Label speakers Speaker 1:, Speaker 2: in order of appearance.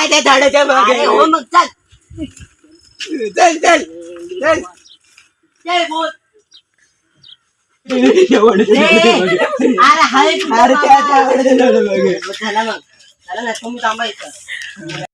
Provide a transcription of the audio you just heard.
Speaker 1: आहे त्या झाडाच्या मागे.
Speaker 2: अरे हो मग चल.
Speaker 1: चल चल. चल.
Speaker 2: चल बोल.
Speaker 1: एवढं
Speaker 2: अरे हाय
Speaker 1: अरे त्या त्या झाडाच्या झाडाच्या मागे.
Speaker 2: चला मग. चला ना तुम्ही थांबायचं